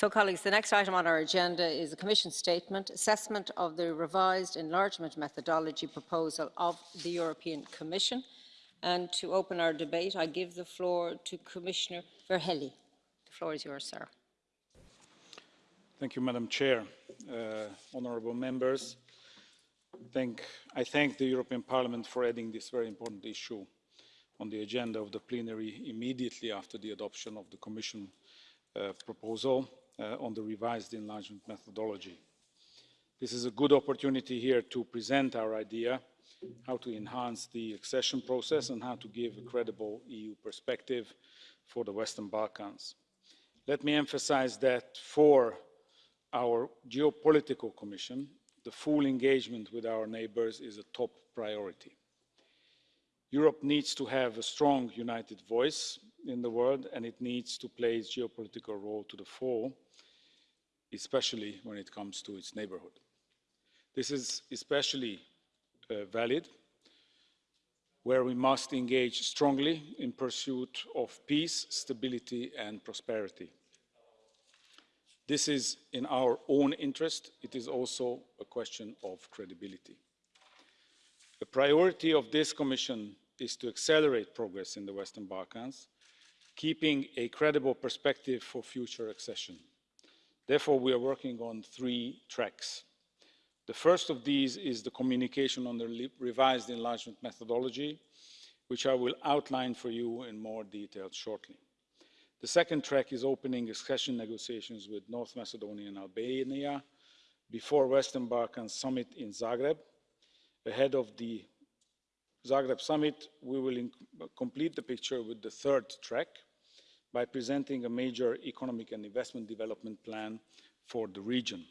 So, colleagues, the next item on our agenda is a Commission statement, assessment of the revised enlargement methodology proposal of the European Commission. And to open our debate, I give the floor to Commissioner Várhelyi. The floor is yours, sir. Thank you, Madam Chair. Uh, honourable members, thank, I thank the European Parliament for adding this very important issue on the agenda of the plenary immediately after the adoption of the Commission uh, proposal Uh, on the revised enlargement methodology. This is a good opportunity here to present our idea how to enhance the accession process and how to give a credible EU perspective for the Western Balkans. Let me emphasize that for our geopolitical commission, the full engagement with our neighbours is a top priority. Europe needs to have a strong united voice in the world and it needs to play its geopolitical role to the fore, especially when it comes to its neighbourhood. This is especially uh, valid where we must engage strongly in pursuit of peace, stability and prosperity. This is in our own interest. It is also a question of credibility. The priority of this Commission is to accelerate progress in the Western Balkans, keeping a credible perspective for future accession. Therefore, we are working on three tracks. The first of these is the communication on the revised enlargement methodology, which I will outline for you in more detail shortly. The second track is opening accession negotiations with North Macedonia and Albania before the Western Balkans summit in Zagreb. Ahead of the Zagreb summit, we will complete the picture with the third track by presenting a major economic and investment development plan for the region.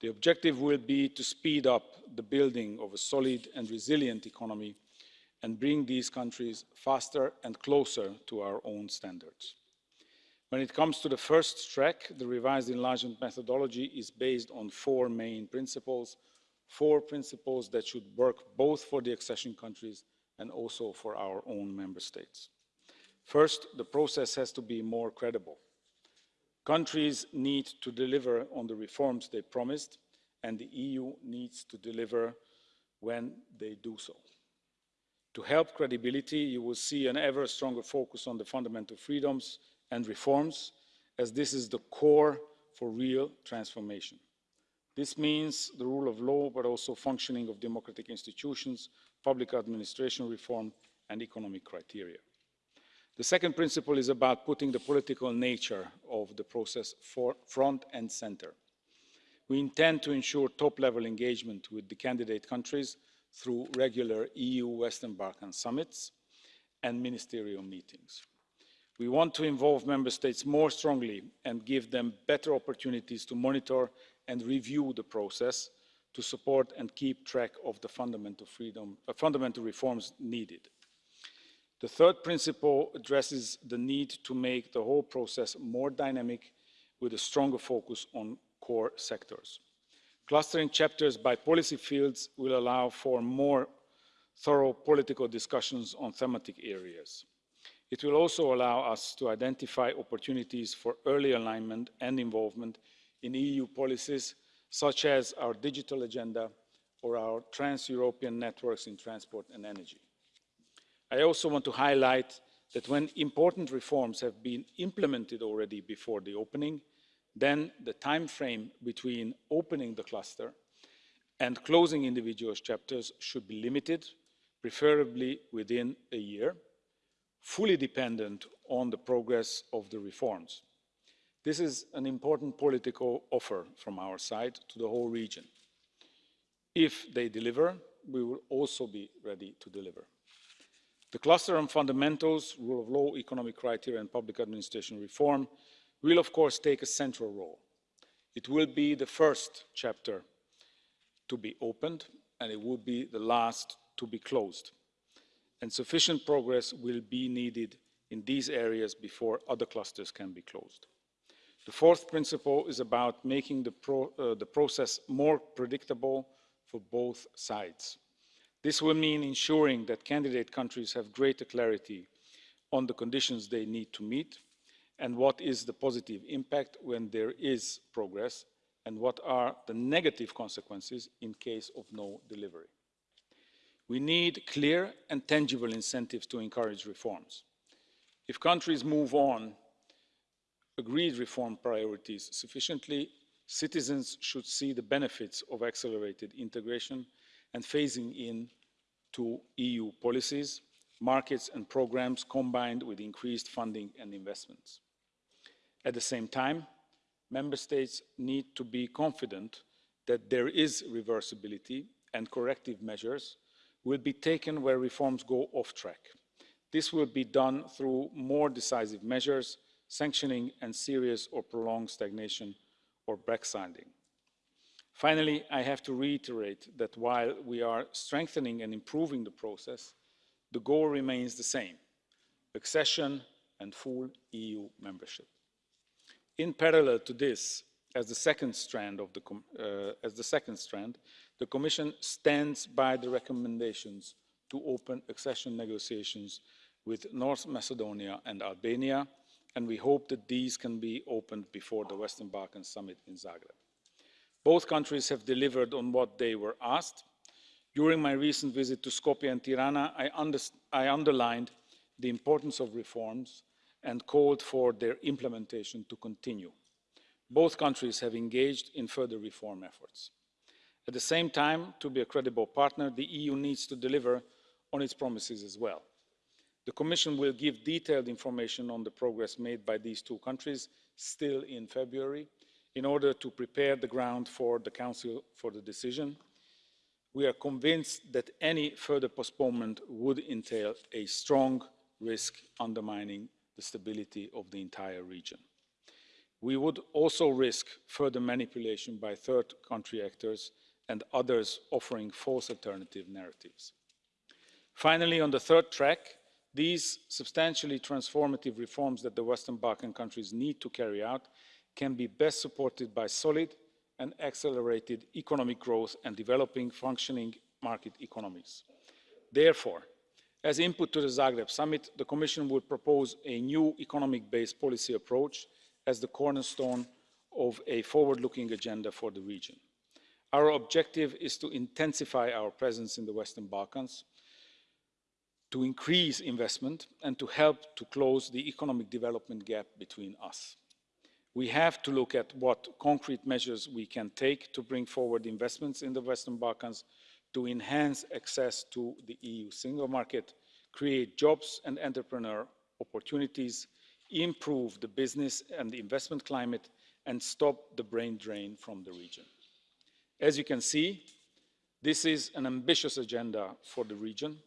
The objective will be to speed up the building of a solid and resilient economy and bring these countries faster and closer to our own standards. When it comes to the first track, the revised enlargement methodology is based on four main principles, four principles that should work both for the accession countries and also for our own member states. First, the process has to be more credible. Countries need to deliver on the reforms they promised, and the EU needs to deliver when they do so. To help credibility, you will see an ever stronger focus on the fundamental freedoms and reforms, as this is the core for real transformation. This means the rule of law, but also functioning of democratic institutions, public administration reform, and economic criteria. The second principle is about putting the political nature of the process front and center. We intend to ensure top-level engagement with the candidate countries through regular EU Western Balkan summits and ministerial meetings. We want to involve member states more strongly and give them better opportunities to monitor and review the process to support and keep track of the fundamental, freedom, uh, fundamental reforms needed. The third principle addresses the need to make the whole process more dynamic with a stronger focus on core sectors. Clustering chapters by policy fields will allow for more thorough political discussions on thematic areas. It will also allow us to identify opportunities for early alignment and involvement in EU policies, such as our digital agenda or our trans-European networks in transport and energy. I also want to highlight that when important reforms have been implemented already before the opening, then the time frame between opening the cluster and closing individual chapters should be limited, preferably within a year, fully dependent on the progress of the reforms. This is an important political offer from our side to the whole region. If they deliver, we will also be ready to deliver. The cluster on fundamentals, rule of law, economic criteria and public administration reform will of course take a central role. It will be the first chapter to be opened and it will be the last to be closed. And sufficient progress will be needed in these areas before other clusters can be closed. The fourth principle is about making the, pro, uh, the process more predictable for both sides. This will mean ensuring that candidate countries have greater clarity on the conditions they need to meet and what is the positive impact when there is progress, and what are the negative consequences in case of no delivery. We need clear and tangible incentives to encourage reforms. If countries move on agreed reform priorities sufficiently, citizens should see the benefits of accelerated integration and phasing in to EU policies, markets and programmes combined with increased funding and investments. At the same time, member states need to be confident that there is reversibility and corrective measures will be taken where reforms go off track. This will be done through more decisive measures, sanctioning and serious or prolonged stagnation or backsliding. Finally, I have to reiterate that while we are strengthening and improving the process, the goal remains the same, accession and full EU membership. In parallel to this, as the second strand, of the, uh, as the, second strand, the Commission stands by the recommendations to open accession negotiations with North Macedonia and Albania, and we hope that these can be opened before the Western Balkans Summit in Zagreb. Both countries have delivered on what they were asked. During my recent visit to Skopje and Tirana, I, I underlined the importance of reforms and called for their implementation to continue. Both countries have engaged in further reform efforts. At the same time, to be a credible partner, the EU needs to deliver on its promises as well. The Commission will give detailed information on the progress made by these two countries still in February in order to prepare the ground for the Council for the decision. We are convinced that any further postponement would entail a strong risk undermining the stability of the entire region. We would also risk further manipulation by third country actors and others offering false alternative narratives. Finally, on the third track, these substantially transformative reforms that the Western Balkan countries need to carry out can be best supported by solid and accelerated economic growth and developing functioning market economies. Therefore, as input to the Zagreb summit, the Commission will propose a new economic-based policy approach as the cornerstone of a forward-looking agenda for the region. Our objective is to intensify our presence in the Western Balkans, to increase investment and to help to close the economic development gap between us. We have to look at what concrete measures we can take to bring forward investments in the Western Balkans to enhance access to the EU single market, create jobs and entrepreneur opportunities, improve the business and the investment climate, and stop the brain drain from the region. As you can see, this is an ambitious agenda for the region.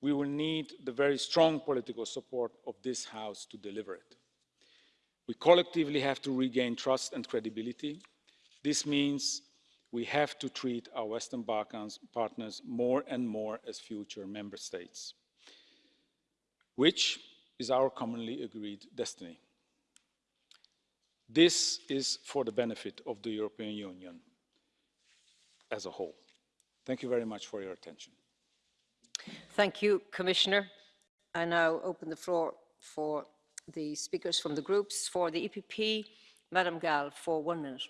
We will need the very strong political support of this House to deliver it. We collectively have to regain trust and credibility. This means we have to treat our Western Balkans partners more and more as future member states, which is our commonly agreed destiny. This is for the benefit of the European Union as a whole. Thank you very much for your attention. Thank you, Commissioner. I now open the floor for the speakers from the groups. For the EPP, Madam Gall, for one minute.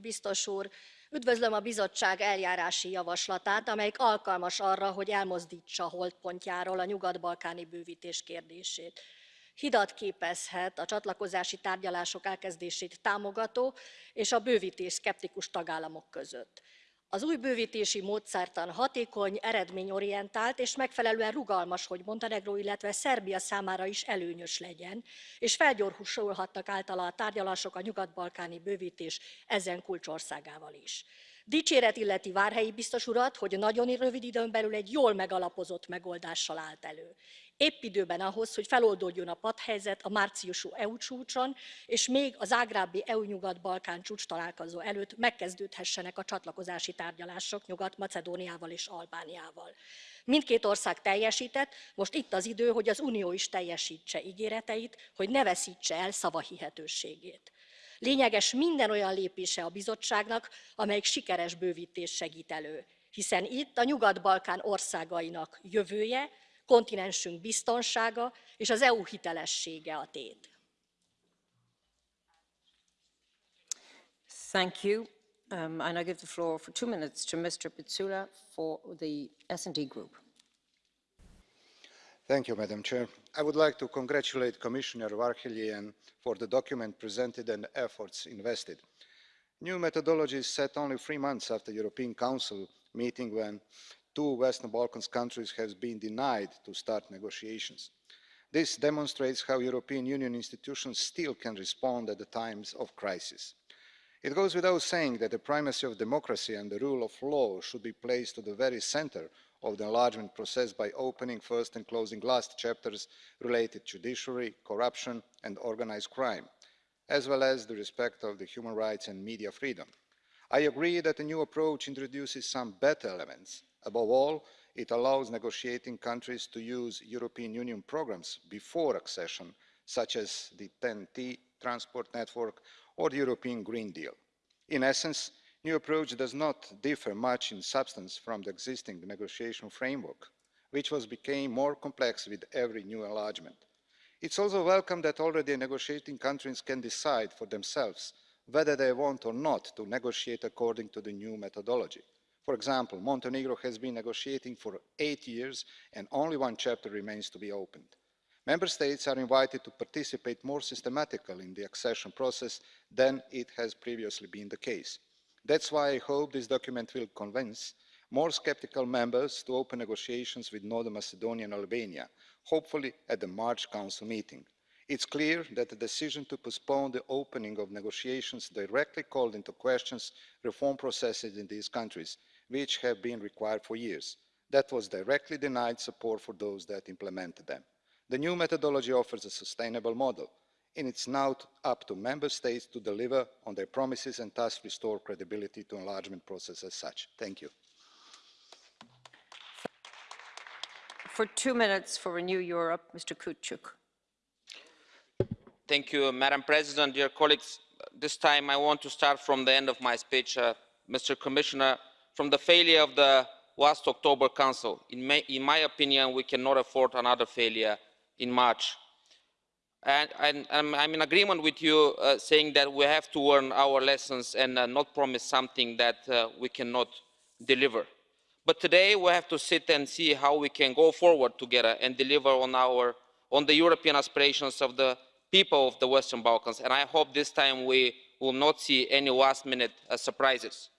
Biztos úr, üdvözlöm a bizottság eljárási javaslatát, amelyik alkalmas arra, hogy elmozdítsa holdpontjáról a nyugat-balkáni bővítés kérdését. Hidat képezhet a csatlakozási tárgyalások elkezdését támogató és a bővítés szkeptikus tagállamok között. Az új bővítési módszertan hatékony, eredményorientált és megfelelően rugalmas, hogy Montenegró, illetve Szerbia számára is előnyös legyen, és felgyorsulhatnak általa a tárgyalások a nyugat-balkáni bővítés ezen kulcsországával is. Dicséret illeti Várhelyi biztos urat, hogy nagyon rövid időn belül egy jól megalapozott megoldással állt elő épp időben ahhoz, hogy feloldódjon a padhelyzet a márciusú EU csúcson, és még az ágrábbi EU-Nyugat-Balkán csúcs találkozó előtt megkezdődhessenek a csatlakozási tárgyalások Nyugat-Macedóniával és Albániával. Mindkét ország teljesített, most itt az idő, hogy az Unió is teljesítse ígéreteit, hogy ne veszítse el szavahihetőségét. Lényeges minden olyan lépése a bizottságnak, amelyik sikeres bővítés segít elő, hiszen itt a Nyugat-Balkán országainak jövője, kontinensünk biztonsága és az EU hitelessége a tét. Thank you. Um, and I give the floor for two minutes to Mr. Picula for the S&D Group. Thank you, Madam Chair. I would like to congratulate Commissioner Várhelyi for the document presented and the efforts invested. New methodology is set only three months after the European Council meeting when two Western Balkans countries have been denied to start negotiations. This demonstrates how European Union institutions still can respond at the times of crisis. It goes without saying that the primacy of democracy and the rule of law should be placed at the very centre of the enlargement process by opening first and closing last chapters related to judiciary, corruption and organised crime, as well as the respect of the human rights and media freedom. I agree that the new approach introduces some better elements. Above all, it allows negotiating countries to use European Union programmes before accession, such as the TEN-T transport network or the European Green Deal. In essence, the new approach does not differ much in substance from the existing negotiation framework, which was became more complex with every new enlargement. It's also welcome that already negotiating countries can decide for themselves whether they want or not to negotiate according to the new methodology. For example, Montenegro has been negotiating for eight years and only one chapter remains to be opened. Member States are invited to participate more systematically in the accession process than it has previously been the case. That's why I hope this document will convince more sceptical members to open negotiations with Northern Macedonia and Albania, hopefully at the March Council meeting. It's clear that the decision to postpone the opening of negotiations directly called into question reform processes in these countries, which have been required for years. That was directly denied support for those that implemented them. The new methodology offers a sustainable model and it's now up to member states to deliver on their promises and thus restore credibility to enlargement process as such. Thank you. For two minutes for Renew Europe, Mr. Kyuchyuk. Thank you, Madam President. Dear colleagues, this time I want to start from the end of my speech, uh, Mr. Commissioner, from the failure of the last October Council. In, may, in my opinion, we cannot afford another failure in March and, and I'm, in agreement with you uh, saying that we have to learn our lessons and uh, not promise something that uh, we cannot deliver. But today we have to sit and see how we can go forward together and deliver on, our, on the European aspirations of the people of the Western Balkans. And I hope this time we will not see any last minute uh, surprises.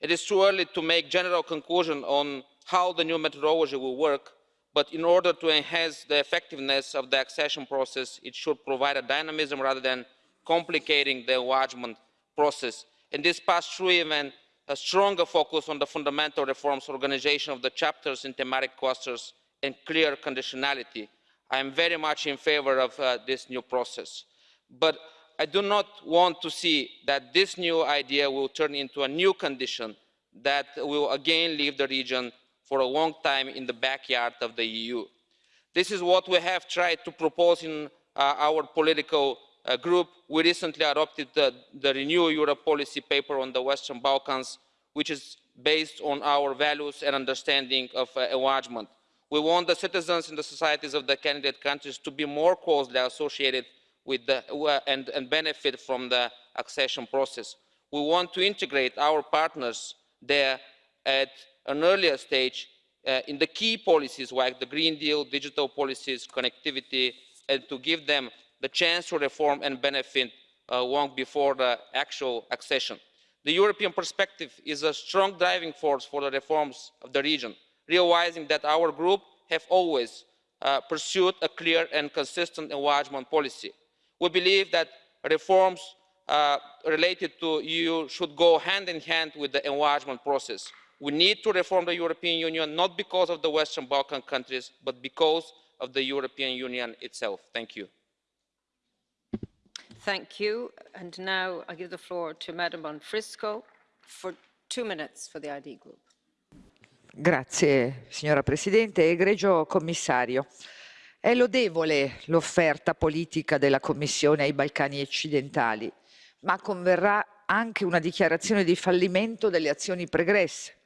It is too early to make general conclusion on how the new methodology will work, but in order to enhance the effectiveness of the accession process, it should provide a dynamism rather than complicating the enlargement process. In this past through even a stronger focus on the fundamental reforms, organization of the chapters in thematic clusters, and clear conditionality. I am very much in favor of uh, this new process. But I do not want to see that this new idea will turn into a new condition that will again leave the region for a long time in the backyard of the EU. This is what we have tried to propose in uh, our political uh, group. We recently adopted the, the Renew Europe policy paper on the Western Balkans, which is based on our values and understanding of uh, enlargement. We want the citizens and the societies of the candidate countries to be more closely associated with the, uh, and, and benefit from the accession process. We want to integrate our partners there at an earlier stage uh, in the key policies like the Green Deal, digital policies, connectivity, and to give them the chance to reform and benefit uh, long before the actual accession. The European perspective is a strong driving force for the reforms of the region, realizing that our group have always uh, pursued a clear and consistent enlargement policy. We believe that reforms uh, related to EU should go hand in hand with the enlargement process we need to reform the european union not because of the western balkan countries but because of the european union itself. thank you. Thank you. And now I give the floor to Madam Bonfrisco for two minutes for the ID Group. Grazie, signora Presidente. Egregio Commissario, è lodevole l'offerta politica della Commissione ai Balcani occidentali, ma converrà anche una dichiarazione di fallimento delle azioni pregresse,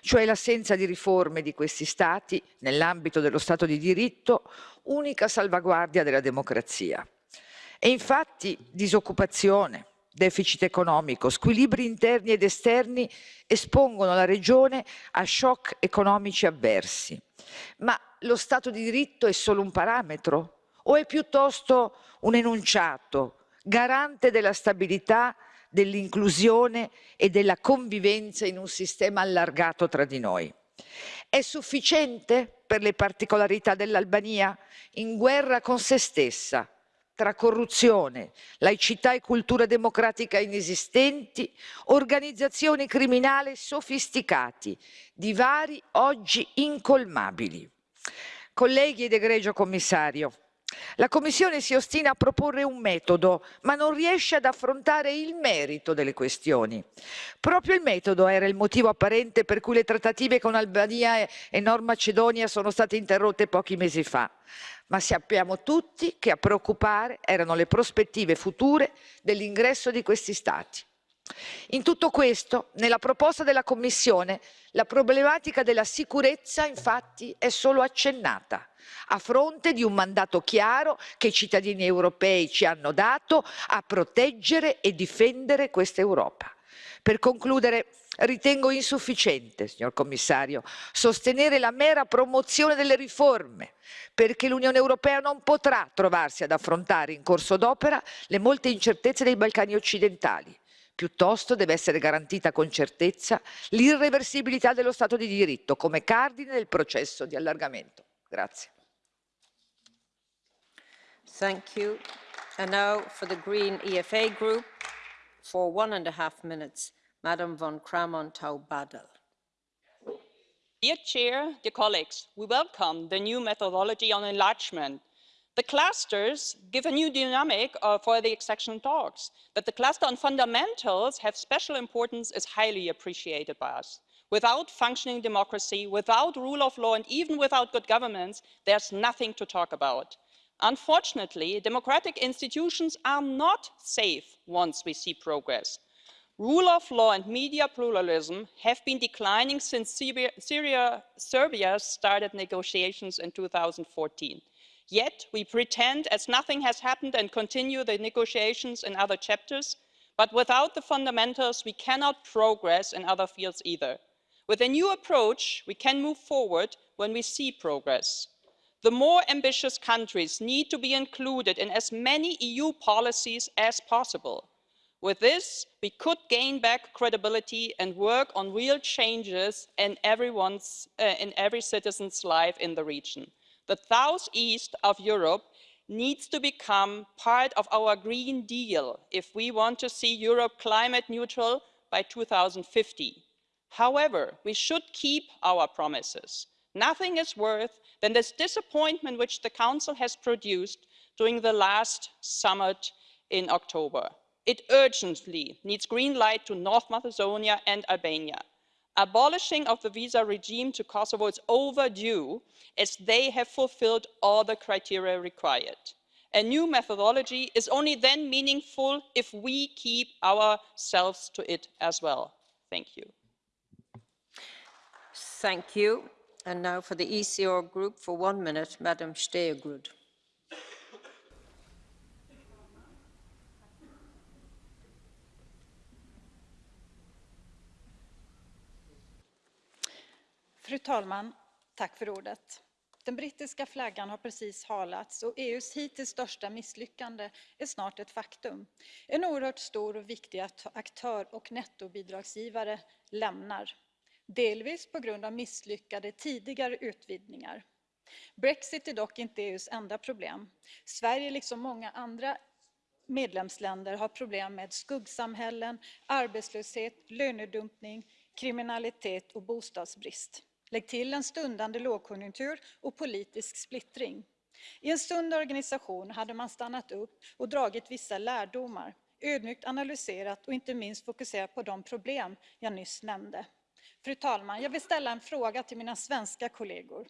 cioè l'assenza di riforme di questi Stati nell'ambito dello Stato di diritto, unica salvaguardia della democrazia. E infatti disoccupazione, deficit economico, squilibri interni ed esterni espongono la regione a shock economici avversi. Ma lo Stato di diritto è solo un parametro o è piuttosto un enunciato garante della stabilità, dell'inclusione e della convivenza in un sistema allargato tra di noi? È sufficiente per le particolarità dell'Albania in guerra con se stessa, tra corruzione, laicità e cultura democratica inesistenti, organizzazioni criminali sofisticati, divari oggi incolmabili. Colleghi ed egregio commissario, la Commissione si ostina a proporre un metodo, ma non riesce ad affrontare il merito delle questioni. Proprio il metodo era il motivo apparente per cui le trattative con Albania e Nord Macedonia sono state interrotte pochi mesi fa. Ma sappiamo tutti che a preoccupare erano le prospettive future dell'ingresso di questi Stati. In tutto questo, nella proposta della Commissione, la problematica della sicurezza infatti è solo accennata, a fronte di un mandato chiaro che i cittadini europei ci hanno dato a proteggere e difendere questa Europa. Per concludere, ritengo insufficiente, signor Commissario, sostenere la mera promozione delle riforme, perché l'Unione Europea non potrà trovarsi ad affrontare in corso d'opera le molte incertezze dei Balcani occidentali Piuttosto deve essere garantita con certezza l'irreversibilità dello Stato di diritto come cardine del processo di allargamento. Grazie. Thank you. And now for the Green EFA Group, for one and a half minutes, Madam von Kramon Taubadel. Dear Chair, dear colleagues, we welcome the new methodology on enlargement the clusters give a new dynamic uh, for the accession talks. That the cluster on fundamentals have special importance is highly appreciated by us. Without functioning democracy, without rule of law, and even without good governance, there's nothing to talk about. Unfortunately, democratic institutions are not safe once we see progress. Rule of law and media pluralism have been declining since Syria, Serbia started negotiations in 2014 yet we pretend as nothing has happened and continue the negotiations in other chapters but without the fundamentals we cannot progress in other fields either. with a new approach we can move forward when we see progress. the more ambitious countries need to be included in as many eu policies as possible. with this we could gain back credibility and work on real changes in, everyone's, uh, in every citizen's life in the region the south east of europe needs to become part of our green deal if we want to see europe climate neutral by. two thousand and fifty however we should keep our promises. nothing is worse than this disappointment which the council has produced during the last summit in october. it urgently needs green light to north macedonia and albania abolishing of the visa regime to kosovo is overdue as they have fulfilled all the criteria required. a new methodology is only then meaningful if we keep ourselves to it as well. thank you. Thank you. And now for the ECR group, for one minute, Madam Stegrud. Fru talman! Tack för ordet. Den brittiska flaggan har precis halats och EUs hittills största misslyckande är snart ett faktum. En oerhört stor och viktig aktör och nettobidragsgivare lämnar. Delvis på grund av misslyckade tidigare utvidgningar. Brexit är dock inte EUs enda problem. Sverige, liksom många andra medlemsländer, har problem med skuggsamhällen, arbetslöshet, lönedumpning, kriminalitet och bostadsbrist. Lägg till en stundande lågkonjunktur och politisk splittring. I en sund organisation hade man stannat upp och dragit vissa lärdomar, ödmjukt analyserat och inte minst fokuserat på de problem jag nyss nämnde. Fru talman, jag vill ställa en fråga till mina svenska kollegor.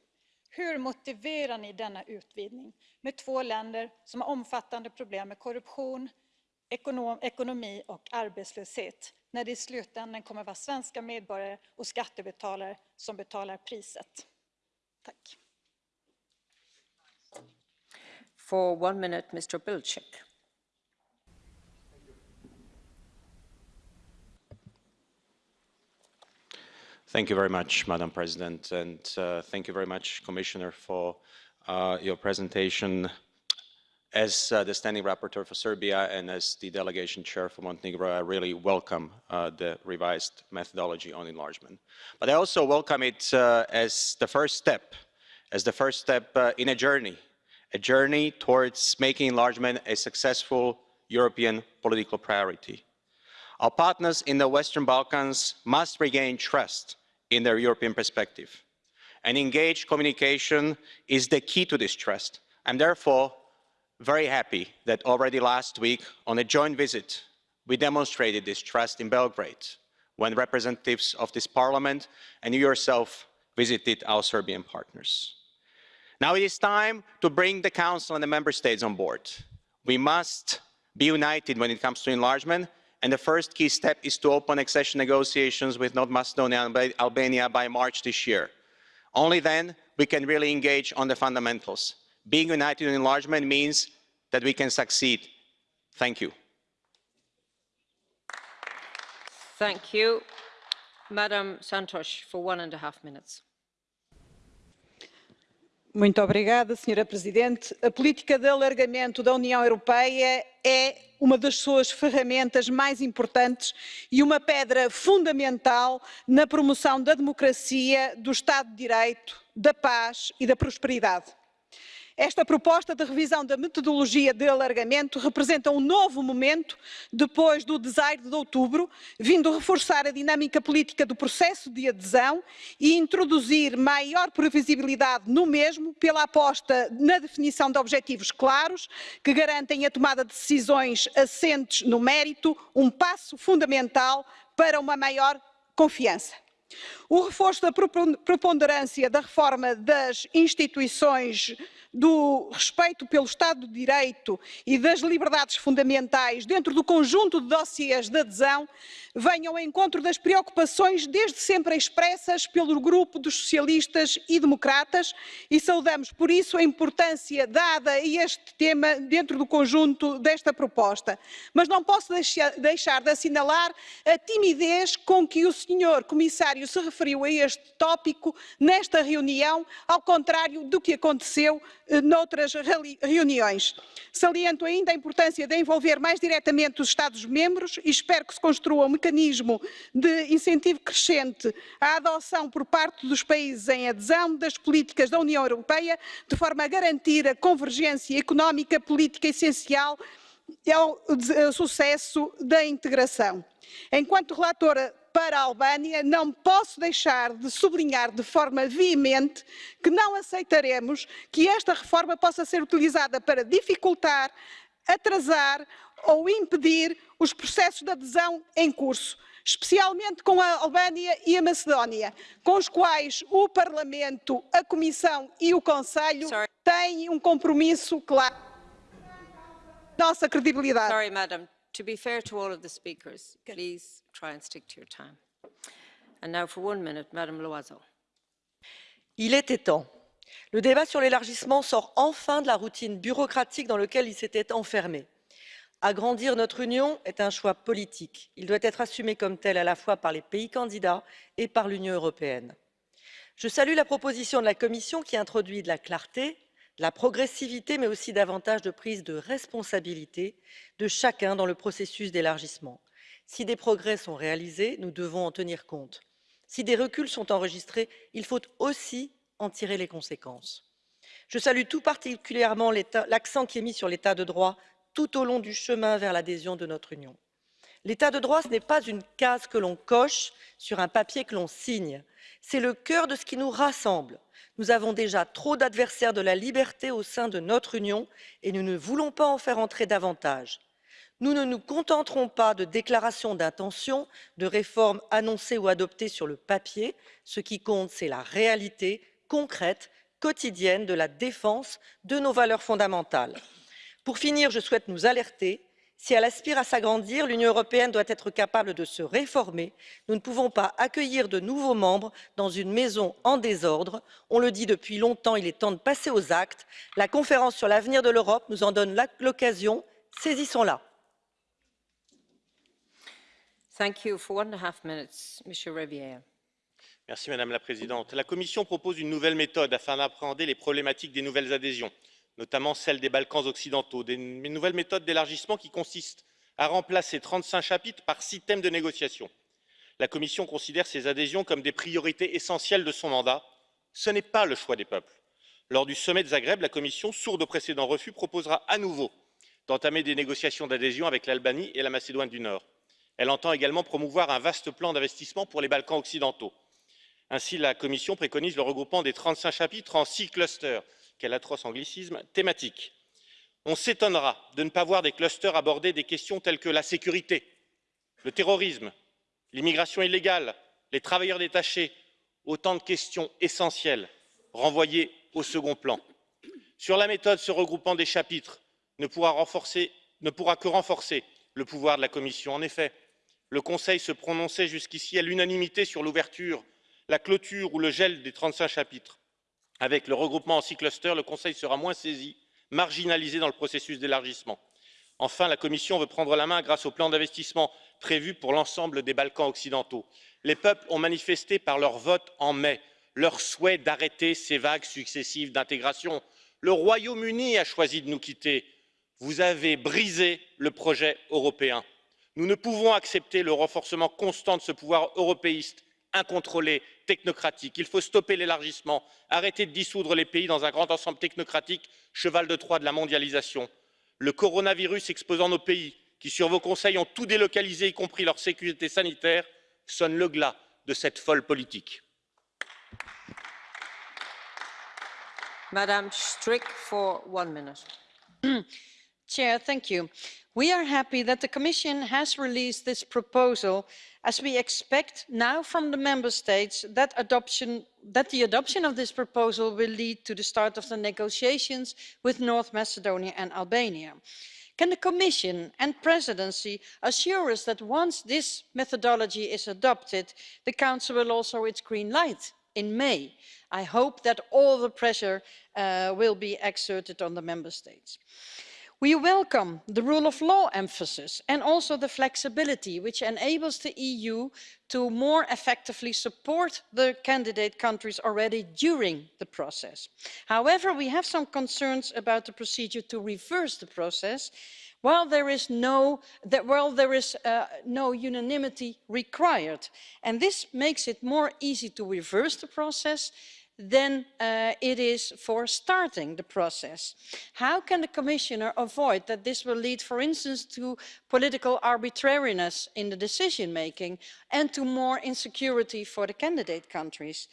Hur motiverar ni denna utvidgning med två länder som har omfattande problem med korruption, ekonom, ekonomi och arbetslöshet när det i slutändan kommer vara svenska medborgare och skattebetalare som betalar priset. Tack. For one minute, Mr. Bilchik. Thank you very much, Madam President, and uh, thank you very much, Commissioner, for uh, your presentation. As uh, the standing rapporteur for Serbia and as the delegation chair for Montenegro, I really welcome uh, the revised methodology on enlargement. But I also welcome it uh, as the first step, as the first step uh, in a journey, a journey towards making enlargement a successful European political priority. Our partners in the Western Balkans must regain trust in their European perspective. And engaged communication is the key to this trust. I'm therefore very happy that already last week, on a joint visit, we demonstrated this trust in Belgrade when representatives of this parliament and you yourself visited our Serbian partners. Now it is time to bring the Council and the Member States on board. We must be united when it comes to enlargement and the first key step is to open accession negotiations with North Macedonia and Albania by March this year. Only then we can really engage on the fundamentals. Being united in enlargement means that we can succeed. Thank you. Thank you. Madam Santos, for one and a half minutes. Muito obrigada, Senhora Presidente. A política de alargamento da União Europeia é uma das suas ferramentas mais importantes e uma pedra fundamental na promoção da democracia, do Estado de Direito, da paz e da prosperidade. Esta proposta de revisão da metodologia de alargamento representa um novo momento depois do desaire de outubro, vindo reforçar a dinâmica política do processo de adesão e introduzir maior previsibilidade no mesmo pela aposta na definição de objetivos claros que garantem a tomada de decisões assentes no mérito, um passo fundamental para uma maior confiança. O reforço da preponderância da reforma das instituições do respeito pelo Estado de Direito e das liberdades fundamentais dentro do conjunto de dossiês de adesão venham ao encontro das preocupações desde sempre expressas pelo grupo dos socialistas e democratas e saudamos por isso a importância dada a este tema dentro do conjunto desta proposta. Mas não posso deixar de assinalar a timidez com que o senhor comissário se referiu a este tópico nesta reunião, ao contrário do que aconteceu eh, noutras reuniões. Saliento ainda a importância de envolver mais diretamente os Estados-membros e espero que se construa um mecanismo de incentivo crescente à adoção por parte dos países em adesão das políticas da União Europeia, de forma a garantir a convergência económica política essencial ao sucesso da integração. Enquanto relatora para a Albânia, não posso deixar de sublinhar de forma veemente que não aceitaremos que esta reforma possa ser utilizada para dificultar, atrasar ou impedir os processos de adesão em curso, especialmente com a Albânia e a Macedónia, com os quais o Parlamento, a Comissão e o Conselho têm um compromisso claro. Nossa credibilidade. Sorry, madam. To be fair to all of the speakers, please try and stick to your time. And now for one minute, Madam Loiseau. Il était temps. Le débat sur l'élargissement sort enfin de la routine bureaucratique dans laquelle il s'était enfermé. Agrandir notre Union est un choix politique. Il doit être assumé comme tel à la fois par les pays candidats et par l'Union européenne. Je salue la proposition de la Commission qui introduit de la clarté, la progressivité, mais aussi davantage de prise de responsabilité de chacun dans le processus d'élargissement. Si des progrès sont réalisés, nous devons en tenir compte. Si des reculs sont enregistrés, il faut aussi en tirer les conséquences. Je salue tout particulièrement l'accent qui est mis sur l'état de droit tout au long du chemin vers l'adhésion de notre Union. L'état de droit, ce n'est pas une case que l'on coche sur un papier que l'on signe. C'est le cœur de ce qui nous rassemble. Nous avons déjà trop d'adversaires de la liberté au sein de notre Union et nous ne voulons pas en faire entrer davantage. Nous ne nous contenterons pas de déclarations d'intention, de réformes annoncées ou adoptées sur le papier. Ce qui compte, c'est la réalité concrète, quotidienne de la défense de nos valeurs fondamentales. Pour finir, je souhaite nous alerter. Si elle aspire à s'agrandir, l'Union européenne doit être capable de se réformer. Nous ne pouvons pas accueillir de nouveaux membres dans une maison en désordre. On le dit depuis longtemps, il est temps de passer aux actes. La conférence sur l'avenir de l'Europe nous en donne l'occasion. Saisissons-la. Merci, Madame la Présidente. La Commission propose une nouvelle méthode afin d'appréhender les problématiques des nouvelles adhésions, notamment celle des Balkans occidentaux, des nouvelles méthodes d'élargissement qui consistent à remplacer 35 chapitres par six thèmes de négociation. La Commission considère ces adhésions comme des priorités essentielles de son mandat. Ce n'est pas le choix des peuples. Lors du sommet de Zagreb, la Commission, sourde aux précédents refus, proposera à nouveau d'entamer des négociations d'adhésion avec l'Albanie et la Macédoine du Nord. Elle entend également promouvoir un vaste plan d'investissement pour les Balkans occidentaux. Ainsi, la Commission préconise le regroupement des 35 chapitres en six clusters, quel atroce anglicisme, thématiques. On s'étonnera de ne pas voir des clusters aborder des questions telles que la sécurité, le terrorisme, l'immigration illégale, les travailleurs détachés, autant de questions essentielles renvoyées au second plan. Sur la méthode, ce regroupement des chapitres ne pourra, ne pourra que renforcer le pouvoir de la Commission. En effet, le Conseil se prononçait jusqu'ici à l'unanimité sur l'ouverture, la clôture ou le gel des 35 chapitres. Avec le regroupement en six clusters, le Conseil sera moins saisi, marginalisé dans le processus d'élargissement. Enfin, la Commission veut prendre la main grâce au plan d'investissement prévu pour l'ensemble des Balkans occidentaux. Les peuples ont manifesté par leur vote en mai leur souhait d'arrêter ces vagues successives d'intégration. Le Royaume-Uni a choisi de nous quitter. Vous avez brisé le projet européen. Nous ne pouvons accepter le renforcement constant de ce pouvoir européiste incontrôlé, technocratique. Il faut stopper l'élargissement, arrêter de dissoudre les pays dans un grand ensemble technocratique, cheval de Troie de la mondialisation. Le coronavirus exposant nos pays, qui sur vos conseils ont tout délocalisé, y compris leur sécurité sanitaire, sonne le glas de cette folle politique. Madame Strick, for one minute. Chair, thank you. We are happy that the Commission has released this proposal as we expect now from the Member States that, adoption, that the adoption of this proposal will lead to the start of the negotiations with North Macedonia and Albania. Can the Commission and Presidency assure us that once this methodology is adopted, the Council will also its green light in May? I hope that all the pressure uh, will be exerted on the Member States. We welcome the rule of law emphasis and also the flexibility which enables the EU to more effectively support the candidate countries already during the process. However, we have some concerns about the procedure to reverse the process while there is no, that, while there is, uh, no unanimity required. And this makes it more easy to reverse the process than uh, it is for starting the process. How can the Commissioner avoid that this will lead, for instance, to political arbitrariness in the decision making and to more insecurity for the candidate countries?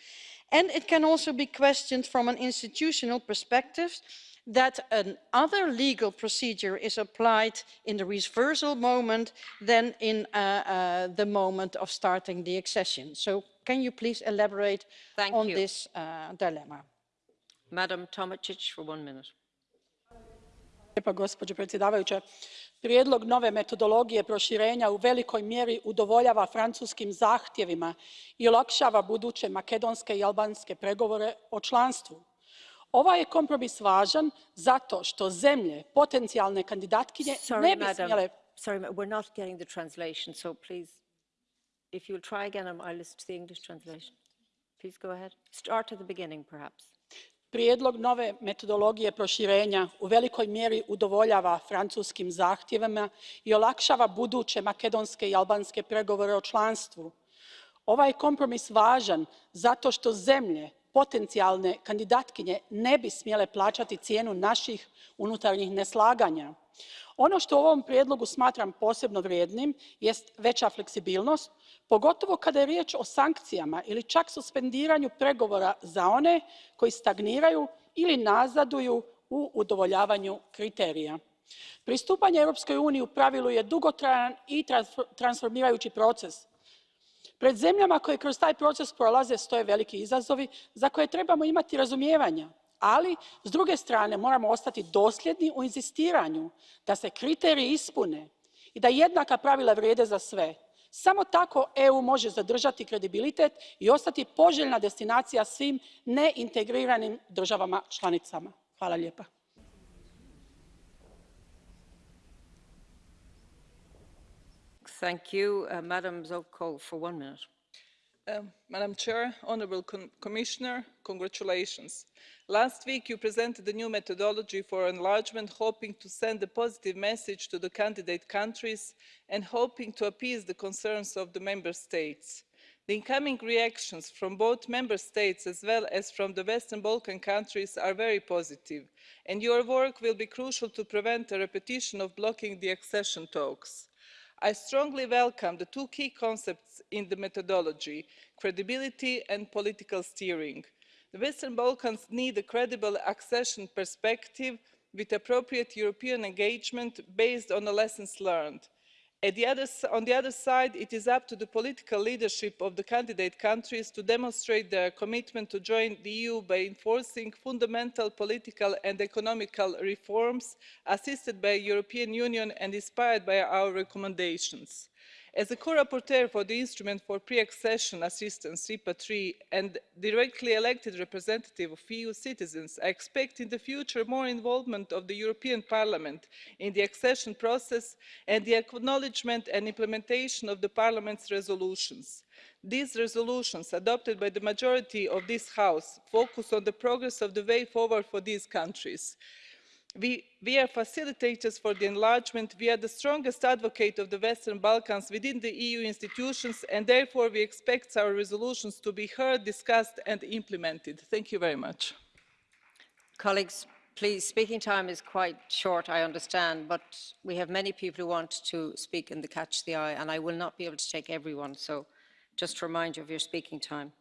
And it can also be questioned from an institutional perspective that another legal procedure is applied in the reversal moment than in uh, uh, the moment of starting the accession. So can you please elaborate Thank on you. this uh, dilemma? Madam Tomacic, for one minute. Lijepa, gospođo predsjedavajuća prijedlog nove metodologije proširenja u velikoj mjeri udovoljava francuskim zahtjevima i olakšava buduće makedonske i albanske pregovore o članstvu. Ovaj je kompromis važan zato što zemlje potencijalne kandidatkinje Sorry, ne bi madam. smjele Sorry, we're not getting the translation, so please, if you'll try again, I'll listen to the English translation. Please go ahead. Start at the beginning, perhaps. Prijedlog nove metodologije proširenja u velikoj mjeri udovoljava francuskim zahtjevima i olakšava buduće makedonske i albanske pregovore o članstvu. Ovaj kompromis važan zato što zemlje potencijalne kandidatkinje ne bi smjele plaćati cijenu naših unutarnjih neslaganja. Ono što u ovom prijedlogu smatram posebno vrijednim jest veća fleksibilnost, pogotovo kada je riječ o sankcijama ili čak suspendiranju pregovora za one koji stagniraju ili nazaduju u udovoljavanju kriterija. Pristupanje Europskoj uniji u pravilu je dugotrajan i transformirajući proces. Pred zemljama koje kroz taj proces prolaze stoje veliki izazovi za koje trebamo imati razumijevanja, ali s druge strane moramo ostati dosljedni u inzistiranju da se kriteriji ispune i da jednaka pravila vrijede za sve. Samo tako EU može zadržati kredibilitet i ostati poželjna destinacija svim neintegriranim državama članicama. Hvala lijepa. Thank you. Uh, Madam Zovko for one minute. Um, Madam Chair, Honourable Com Commissioner, congratulations. Last week you presented the new methodology for enlargement, hoping to send a positive message to the candidate countries and hoping to appease the concerns of the member states. The incoming reactions from both member states as well as from the Western Balkan countries are very positive, and your work will be crucial to prevent a repetition of blocking the accession talks. I strongly welcome the two key concepts in the methodology, credibility and political steering. The Western Balkans need a credible accession perspective with appropriate European engagement based on the lessons learned. The other, on the other side, it is up to the political leadership of the candidate countries to demonstrate their commitment to join the EU by enforcing fundamental political and economical reforms assisted by the European Union and inspired by our recommendations. As a co-rapporteur for the Instrument for Pre-Accession Assistance, IPA III, and directly elected representative of EU citizens, I expect in the future more involvement of the European Parliament in the accession process and the acknowledgement and implementation of the Parliament's resolutions. These resolutions, adopted by the majority of this House, focus on the progress of the way forward for these countries. We, we, are facilitators for the enlargement. We are the strongest advocate of the Western Balkans within the EU institutions, and therefore we expect our resolutions to be heard, discussed and implemented. Thank you very much. Colleagues, please, speaking time is quite short, I understand, but we have many people who want to speak in the Catch the Eye, and I will not be able to take everyone, so just to remind you of your speaking time.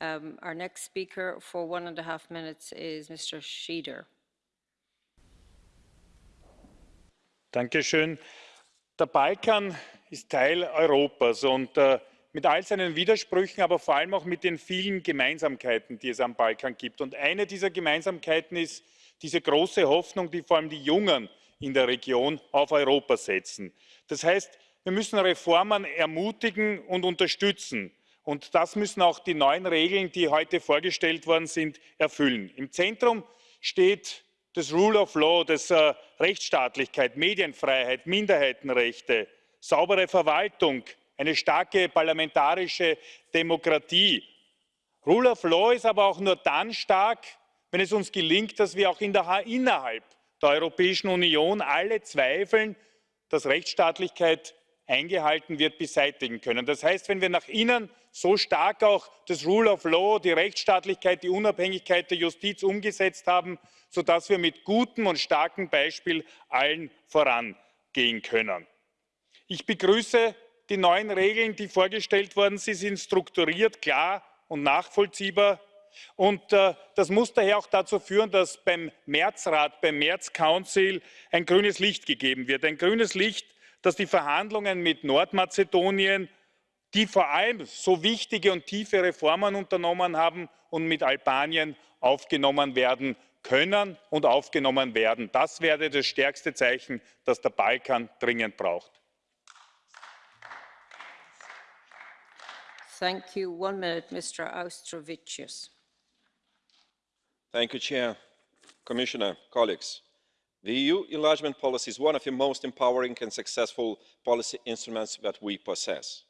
Um, our next speaker for one and a half minutes is Mr. Sheeder. Dankeschön. Der Balkan ist Teil Europas und äh, mit all seinen Widersprüchen, aber vor allem auch mit den vielen Gemeinsamkeiten, die es am Balkan gibt. Und eine dieser Gemeinsamkeiten ist diese große Hoffnung, die vor allem die Jungen in der Region auf Europa setzen. Das heißt, wir müssen Reformen ermutigen und unterstützen. Und das müssen auch die neuen Regeln, die heute vorgestellt worden sind, erfüllen. Im Zentrum steht das Rule of Law, das äh, Rechtsstaatlichkeit, Medienfreiheit, Minderheitenrechte, saubere Verwaltung, eine starke parlamentarische Demokratie. Rule of Law ist aber auch nur dann stark, wenn es uns gelingt, dass wir auch in der, innerhalb der Europäischen Union alle Zweifeln, dass Rechtsstaatlichkeit eingehalten wird, beseitigen können. Das heißt, wenn wir nach innen so stark auch das Rule of Law, die Rechtsstaatlichkeit, die Unabhängigkeit der Justiz umgesetzt haben, sodass wir mit gutem und starkem Beispiel allen vorangehen können. Ich begrüße die neuen Regeln, die vorgestellt worden sind. Sie sind strukturiert, klar und nachvollziehbar. Und äh, das muss daher auch dazu führen, dass beim Märzrat, beim März Council ein grünes Licht gegeben wird. Ein grünes Licht, dass die Verhandlungen mit Nordmazedonien die vor allem so wichtige und tiefe Reformen unternommen haben und mit Albanien aufgenommen werden können und aufgenommen werden. Das wäre das stärkste Zeichen, das der Balkan dringend braucht. Thank you. One minute, Mr. Austrovicius. Thank you, Chair, Commissioner, colleagues. The EU enlargement policy is one of the most empowering and successful policy instruments that we possess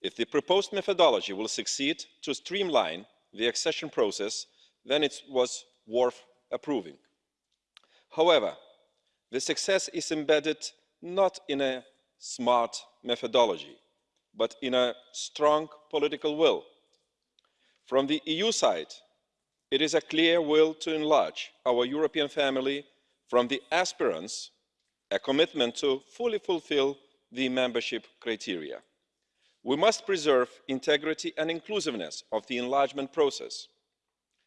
if the proposed methodology will succeed to streamline the accession process then it was worth approving. however the success is embedded not in a smart methodology but in a strong political will. from the eu side it is a clear will to enlarge our european family from the aspirants a commitment to fully fulfil the membership criteria we must preserve integrity and inclusiveness of the enlargement process.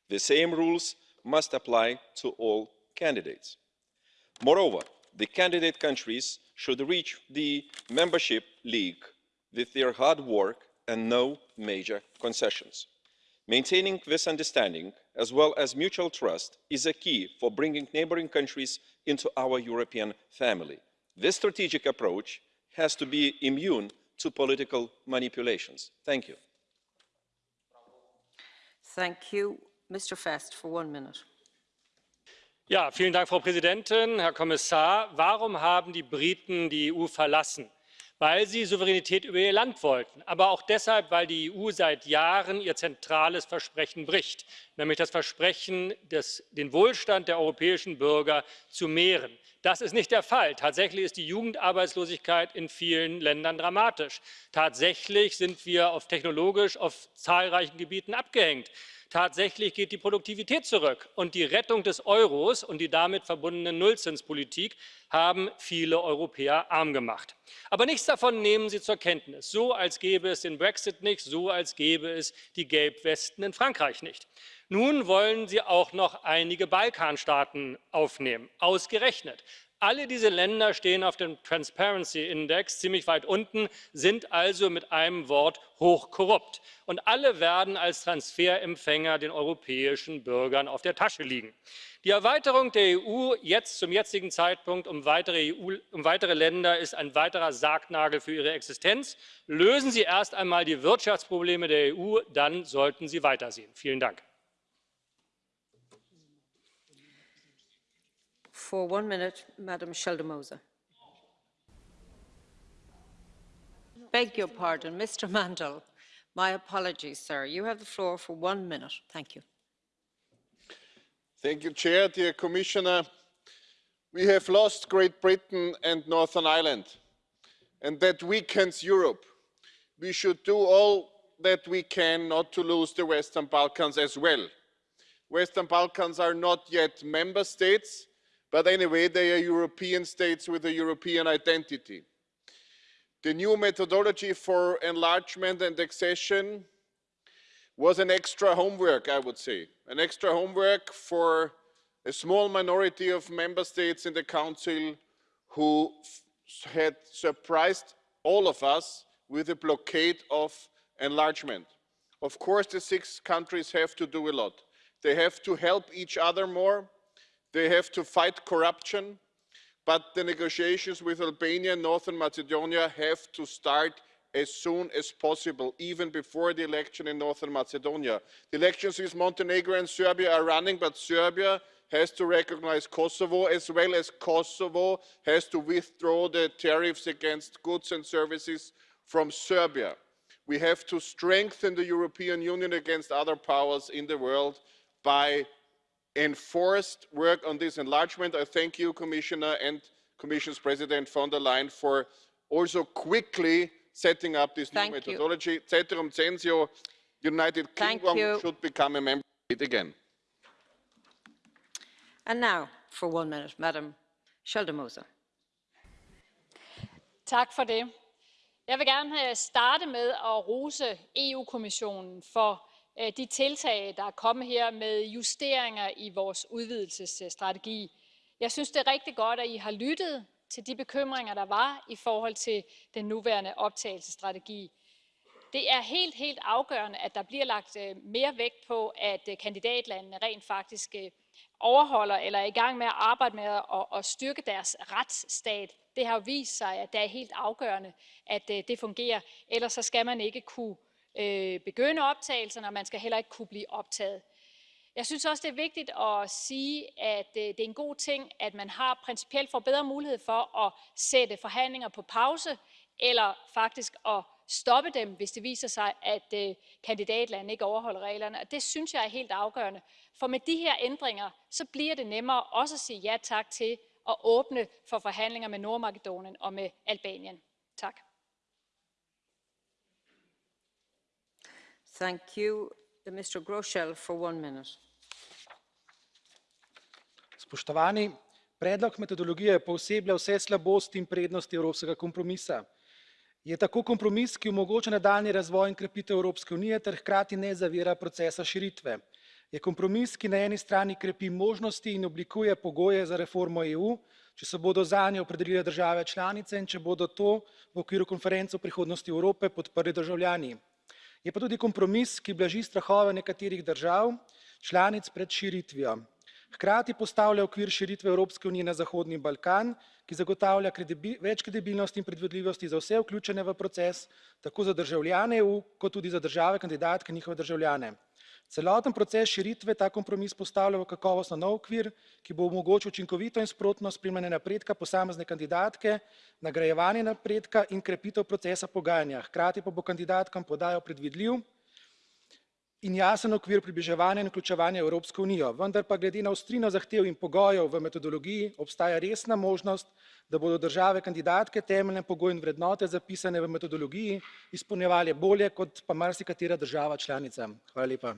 the same rules must apply to all candidates. moreover the candidate countries should reach the membership league with their hard work and no major concessions. maintaining this understanding as well as mutual trust is a key for bringing neighbouring countries into our european family. this strategic approach has to be immune to political manipulations. Thank you. Thank you. Mr. Fest for one minute. Ja, vielen Dank, Frau Präsidentin, Herr Kommissar. Warum haben die Briten die EU verlassen? Weil sie Souveränität über ihr Land wollten, aber auch deshalb, weil die EU seit Jahren ihr zentrales Versprechen bricht, nämlich das Versprechen, des, den Wohlstand der europäischen Bürger zu mehren. Das ist nicht der Fall. Tatsächlich ist die Jugendarbeitslosigkeit in vielen Ländern dramatisch. Tatsächlich sind wir auf technologisch auf zahlreichen Gebieten abgehängt. Tatsächlich geht die Produktivität zurück. Und die Rettung des Euros und die damit verbundene Nullzinspolitik haben viele Europäer arm gemacht. Aber nichts davon nehmen Sie zur Kenntnis. So als gäbe es den Brexit nicht, so als gäbe es die Gelbwesten in Frankreich nicht. Nun wollen Sie auch noch einige Balkanstaaten aufnehmen, ausgerechnet. Alle diese Länder stehen auf dem Transparency Index ziemlich weit unten, sind also mit einem Wort hochkorrupt. Und alle werden als Transferempfänger den europäischen Bürgern auf der Tasche liegen. Die Erweiterung der EU jetzt zum jetzigen Zeitpunkt um weitere, EU, um weitere Länder ist ein weiterer Sargnagel für ihre Existenz. Lösen Sie erst einmal die Wirtschaftsprobleme der EU, dann sollten Sie weitersehen. Vielen Dank. For one minute, Madam Sheldon-Moser. Beg your pardon, Mr. Mandl. My apologies, sir. You have the floor for one minute. Thank you. Thank you, Chair. Dear Commissioner, we have lost Great Britain and Northern Ireland, and that weakens Europe. We should do all that we can not to lose the Western Balkans as well. Western Balkans are not yet member states, but anyway, they are European states with a European identity. The new methodology for enlargement and accession was an extra homework, I would say, an extra homework for a small minority of member states in the Council who had surprised all of us with a blockade of enlargement. Of course, the six countries have to do a lot. They have to help each other more. They have to fight corruption. But the negotiations with Albania and Northern Macedonia have to start as soon as possible, even before the election in Northern Macedonia. The elections with Montenegro and Serbia are running, but Serbia has to recognize Kosovo, as well as Kosovo has to withdraw the tariffs against goods and services from Serbia. We have to strengthen the European Union against other powers in the world by enforced work on this enlargement. I thank you, Commissioner and Commission's President von der Leyen for also quickly setting up this Thank new you. methodology. Ceterum censeo, United Kingdom should become a member state again. And now, for one minute, Madam Sheldon-Moser. Tak for det. Jeg vil gerne øh, starte med at rose EU-kommissionen for Øh, de tiltag, der er kommet her med justeringer i vores udvidelsesstrategi. Jeg synes, det er rigtig godt, at I har lyttet til de bekymringer, der var i forhold til den nuværende optagelsesstrategi. Det er helt, helt afgørende, at der bliver lagt øh, mere vægt på, at øh, kandidatlandene rent faktisk overholder eller er i gang med at arbejde med at, at styrke deres retsstat. Det har jo vist sig, at det er helt afgørende, at det fungerer. Ellers så skal man ikke kunne øh, begynde optagelserne, og man skal heller ikke kunne blive optaget. Jeg synes også, det er vigtigt at sige, at øh, det er en god ting, at man har principielt får bedre mulighed for at sætte forhandlinger på pause, eller faktisk at stoppe dem, hvis det viser sig, at øh, kandidatlandet ikke overholder reglerne. Og det synes jeg er helt afgørende. For med de her ændringer, så bliver det nemmere også at sige ja tak til at åbne for forhandlinger med Nordmakedonien og med Albanien. Tak. Thank you. Mr. Groschel for one minute. Spoštovani, predlog metodologije pooseblja vse slabosti in prednosti evropskega kompromisa. Je tako kompromis, ki omogoča nadaljni razvoj in krepitev Evropske unije ter hkrati ne zavira procesa širitve. Je kompromis, ki na eni strani krepi možnosti in oblikuje pogoje za reformo EU, če se bodo zanje opredelile države članice in če bodo to v okviru konference o prihodnosti Evrope podprli državljani. Je pa tudi kompromis, ki blaži strahove nekaterih držav članic pred širitvijo. Hkrati postavlja okvir širitve Evropske unije na Zahodni Balkan, ki zagotavlja kredibi, več kredibilnosti in predvidljivosti za vse vključene v proces, tako za državljane EU, kot tudi za države kandidatke in njihove državljane. Celoten proces širitve ta kompromis postavlja v kakovostno nov okvir, ki bo omogočil učinkovito in sprotno spremljanje napredka posamezne kandidatke, nagrajevanje napredka in krepitev procesa pogajanja. Hkrati pa bo kandidatkam podajal predvidljiv in jasen okvir približevanja in vključevanja Evropsko unijo. Vendar pa glede na ostrino zahtev in pogojev v metodologiji obstaja resna možnost, da bodo države kandidatke temeljne pogoje in vrednote zapisane v metodologiji izpolnjevale bolje kot pa marsikatera država članica. Hvala lepa.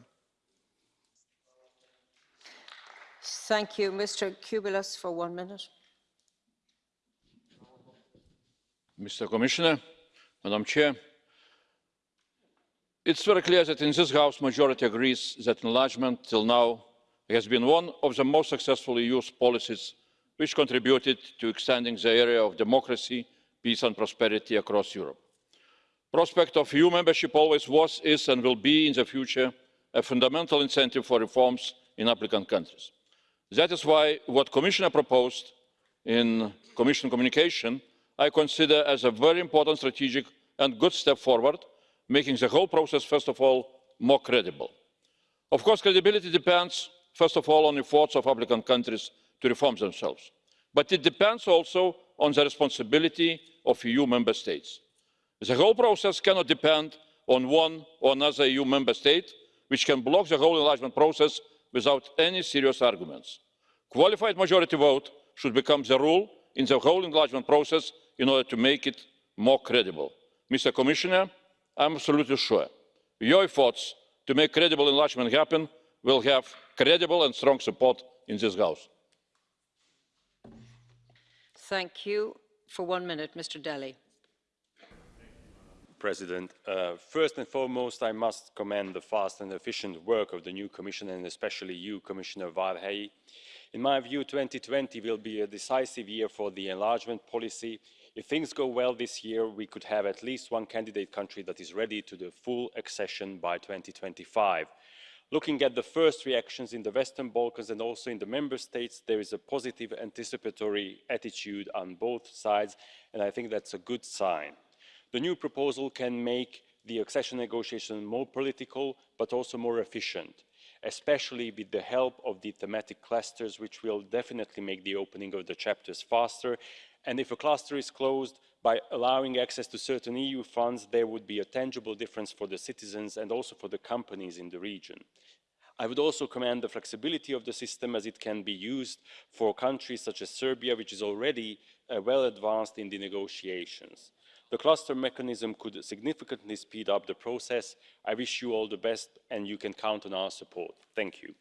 Thank you. Mr. Kubilius for one minute. Mr. Commissioner, Madam Chair, it's very clear that in this House majority agrees that enlargement till now has been one of the most successful EU policies which contributed to extending the area of democracy, peace and prosperity across Europe. Prospect of EU membership always was, is and will be in the future a fundamental incentive for reforms in applicant countries that is why what the commissioner proposed in commission communication i consider as a very important strategic and good step forward making the whole process first of all more credible. of course credibility depends first of all on the efforts of applicant countries to reform themselves but it depends also on the responsibility of eu member states. the whole process cannot depend on one or another eu member state which can block the whole enlargement process without any serious arguments. qualified majority vote should become the rule in the whole enlargement process in order to make it more credible. mr commissioner i am absolutely sure your efforts to make credible enlargement happen will have credible and strong support in this house. Thank you. For one minute, Mr. Deli. President. Uh, first and foremost, I must commend the fast and efficient work of the new Commission and especially you, Commissioner Várhelyi. In my view, 2020 will be a decisive year for the enlargement policy. If things go well this year, we could have at least one candidate country that is ready to the full accession by 2025. Looking at the first reactions in the Western Balkans and also in the Member States, there is a positive anticipatory attitude on both sides, and I think that's a good sign the new proposal can make the accession negotiations more political but also more efficient especially with the help of the thematic clusters which will definitely make the opening of the chapters faster and if a cluster is closed by allowing access to certain eu funds there would be a tangible difference for the citizens and also for the companies in the region. I would also commend the flexibility of the system as it can be used for countries such as Serbia, which is already uh, well advanced in the negotiations the cluster mechanism could significantly speed up the process. i wish you all the best and you can count on our support. thank you.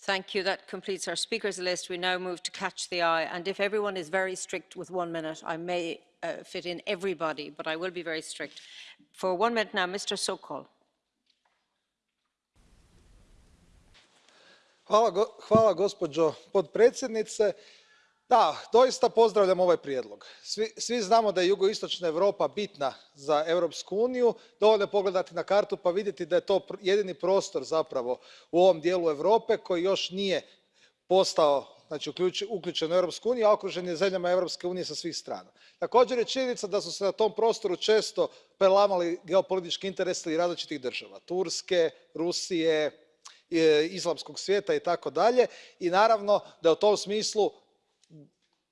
Thank you. That completes our speakers list. We now move to catch the eye. And if everyone is very strict with one minute, I may uh, fit in everybody, but I will be very strict. For one minute now, Mr. Sokol. Hvala, go, hvala gospođo potpredsjednice da doista pozdravljam ovaj prijedlog. Svi, znamo da je jugoistočna europa bitna za europsku uniju dovoljno je pogledati na kartu pa vidjeti da je to jedini prostor zapravo u ovom dijelu europe koji još nije postao znači uključen u europsku uniju a okružen je zemljama europske unije sa svih strana. također je činjenica da su se na tom prostoru često prelamali geopolitički interesi različitih država turske rusije islamskog svijeta i tako dalje i naravno da u tom smislu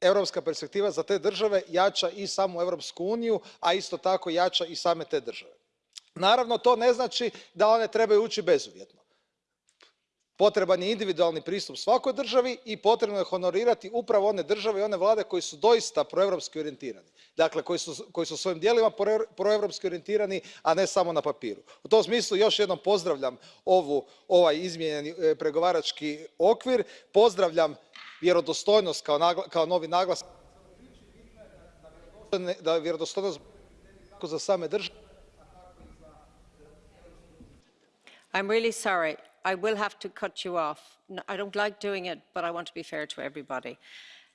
europska perspektiva za te države jača i samu europsku uniju a isto tako jača i same te države. naravno to ne znači da one trebaju ući bezuvjetno. potreban je individualni pristup svakoj državi i potrebno je honorirati upravo one države i one vlade koje su doista proeuropski orijentirane dakle koji su svojim djelima proeuropski orijentirani a ne samo na papiru. u tom smislu još jednom pozdravljam ovaj izmijenjeni e, pregovarački okvir pozdravljam vjerodostojnost kao novi naglasak da vjerodostojnost kako za same države I'm really sorry. I will have to cut you off. I don't like doing it, but I want to be fair to everybody.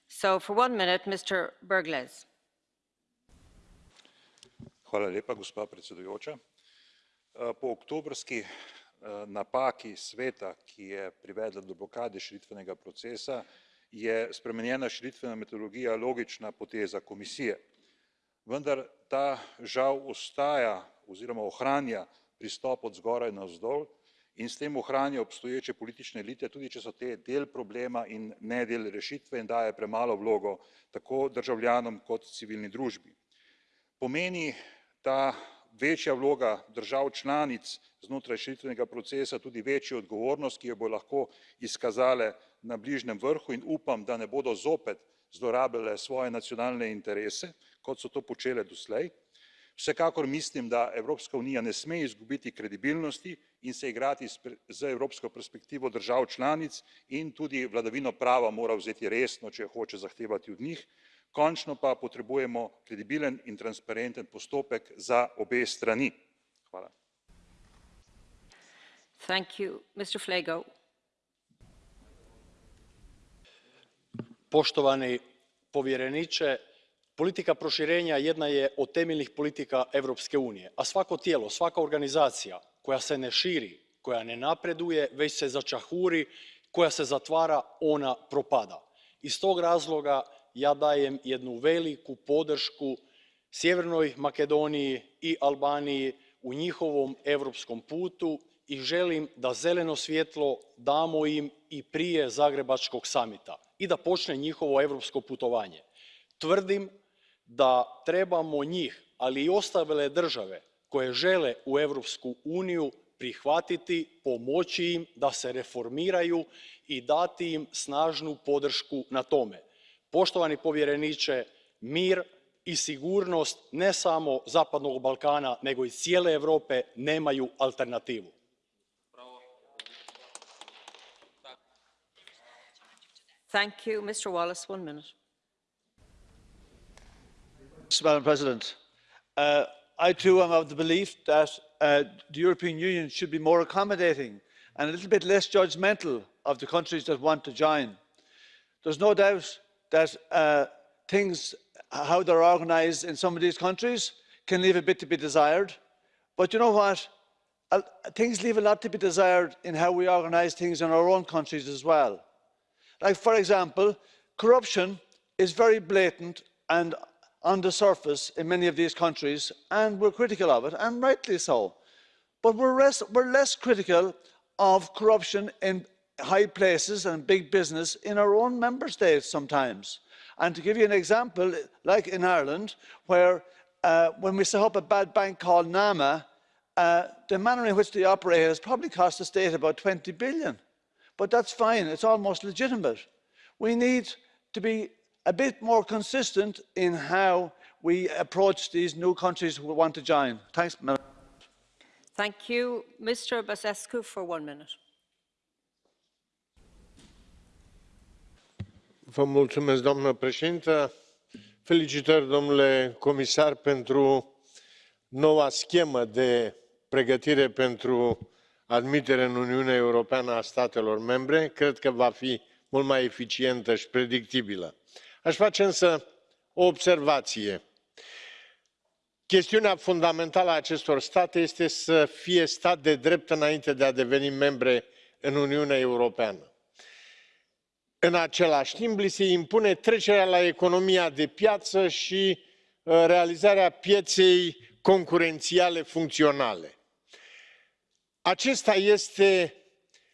So for one minute, Mr. Bergles. Hvala lepa, gospa predsedujoča. Po oktobrski napaki sveta, ki je privedla do blokade širitvenega procesa, je spremenjena širitvena metodologija logična poteza komisije. Vendar ta žal ostaja oziroma ohranja pristop od zgoraj navzdol in s tem ohranja obstoječe politične elite, tudi če so te del problema in ne del rešitve in daje premalo vlogo tako državljanom kot civilni družbi. Pomeni ta večja vloga držav članic znotraj širitvenega procesa tudi večjo odgovornost, ki jo bo lahko izkazale na bližnjem vrhu in upam, da ne bodo zopet zlorabljale svoje nacionalne interese, kot so to počele doslej. Vsekakor mislim, da Evropska unija ne sme izgubiti kredibilnosti in se igrati z evropsko perspektivo držav članic in tudi vladavino prava mora vzeti resno, če jo hoče zahtevati od njih. Končno pa potrebujemo kredibilen in transparenten postopek za obe strani. Hvala. Thank you. Mr. Flego. Poštovani povjereniče, politika proširenja jedna je od temeljnih politika Europske unije, a svako tijelo, svaka organizacija koja se ne širi, koja ne napreduje, već se začahuri, koja se zatvara, ona propada. Iz tog razloga ja dajem jednu veliku podršku Sjevernoj Makedoniji i Albaniji u njihovom europskom putu i želim da zeleno svjetlo damo im i prije Zagrebačkog samita i da počne njihovo europsko putovanje. Tvrdim da trebamo njih, ali i ostale države koje žele u Europsku uniju prihvatiti, pomoći im da se reformiraju i dati im snažnu podršku na tome. Poštovani povjereniče, mir i sigurnost ne samo Zapadnog Balkana, nego i cijele Europe nemaju alternativu. Thank you. Mr. Wallace, one minute. Madam President, uh, I too am of the belief that uh, the European Union should be more accommodating and a little bit less judgmental of the countries that want to join. There's no doubt that uh, things, how they're organised in some of these countries, can leave a bit to be desired. But you know what? Uh, things leave a lot to be desired in how we organise things in our own countries as well. Like, for example, corruption is very blatant and on the surface in many of these countries, and we're critical of it, and rightly so. But we're, less, we're less critical of corruption in high places and big business in our own member states sometimes. And to give you an example, like in Ireland, where uh, when we set up a bad bank called NAMA, uh, the manner in which they operate has probably cost the state about 20 billion. But that's fine, it's almost legitimate. We need to be a bit more consistent in how we approach these new countries who want to join. Thanks, Madam. Thank you. Mr. Băsescu for one minute. Doamnă președintă. Felicitări, domnule comisar, pentru noua schemă de pregătire pentru admitere în Uniunea Europeană a statelor membre. Cred că va fi mult mai eficientă și predictibilă. Aș face însă o observație. Chestiunea fundamentală a acestor state este să fie stat de drept înainte de a deveni membre în Uniunea Europeană în același timp li se impune trecerea la economia de piață și uh, realizarea pieței concurențiale funcționale. acesta este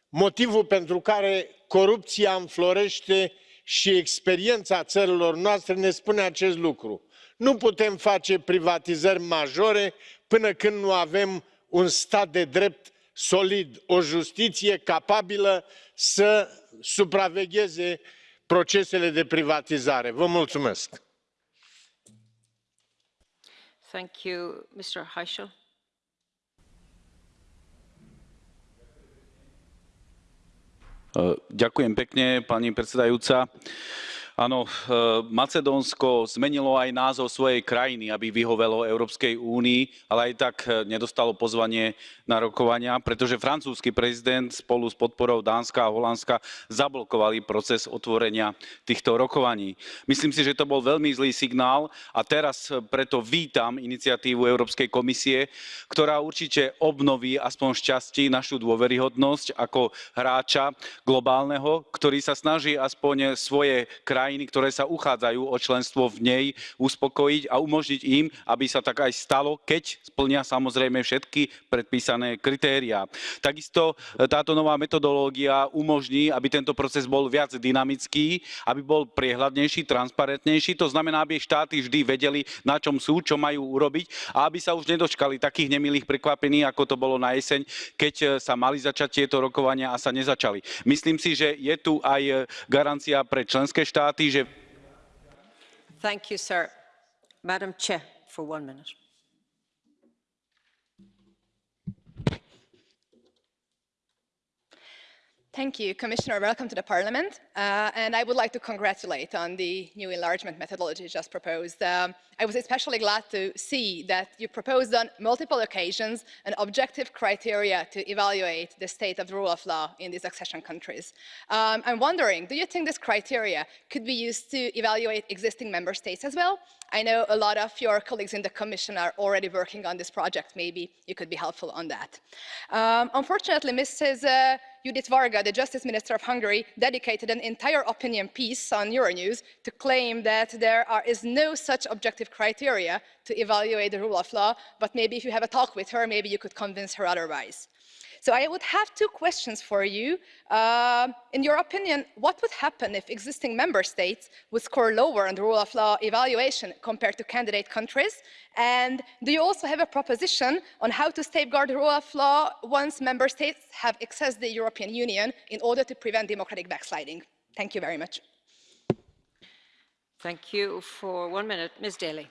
motivul pentru care corupția înflorește și experiența țărilor noastre ne spune acest lucru nu putem face privatizări majore până când nu avem un stat de drept solid o justiție capabilă să supravegheze procesele de privatizare. Vă mulțumesc. Thank you. Mr. Heischel. Ďakujem pekne, pani predsedajúca Áno, e, Macedónsko zmenilo aj názov svojej krajiny, aby vyhovelo Európskej únii, ale aj tak e, nedostalo pozvanie na rokovania, pretože francúzsky prezident spolu s podporou Dánska a Holandska zablokovali proces otvorenia týchto rokovaní. Myslím si, že to bol veľmi zlý signál a teraz preto vítam iniciatívu Európskej komisie, ktorá určite obnoví aspoň šťastí našu dôveryhodnosť ako hráča globálneho, ktorý sa snaží aspoň svoje krajiny krajiny, ktoré sa uchádzajú o členstvo v nej, uspokojiť a umožniť im, aby sa tak aj stalo, keď splnia samozrejme všetky predpísané kritériá. Takisto e, táto nová metodológia umožní, aby tento proces bol viac dynamický, aby bol priehľadnejší, transparentnejší. To znamená, aby štáty vždy vedeli, na čom sú, čo majú urobiť a aby sa už nedočkali takých nemilých prekvapení, ako to bolo na jeseň, keď e, sa mali začať tieto rokovania a sa nezačali. Myslím si, že je tu aj e, garancia pre členské štáty. Thank you, sir. Madam Chair, for one minute. Thank you, Commissioner. Welcome to the Parliament. Uh, and I would like to congratulate on the new enlargement methodology just proposed. Um, I was especially glad to see that you proposed on multiple occasions an objective criteria to evaluate the state of the rule of law in these accession countries. Um, I'm wondering, do you think this criteria could be used to evaluate existing member states as well? I know a lot of your colleagues in the Commission are already working on this project. Maybe you could be helpful on that. Um, unfortunately, Mrs. Uh, Judit Varga, the Justice Minister of Hungary, dedicated an entire opinion piece on Euronews to claim that there are, is no such objective criteria to evaluate the rule of law, but maybe if you have a talk with her, maybe you could convince her otherwise. So I would have two questions for you. Uh, in your opinion, what would happen if existing member states would score lower on the rule of law evaluation compared to candidate countries? And do you also have a proposition on how to safeguard the rule of law once member states have accessed the European Union in order to prevent democratic backsliding? Thank you very much. Thank you. For one minute, Ms. Daly.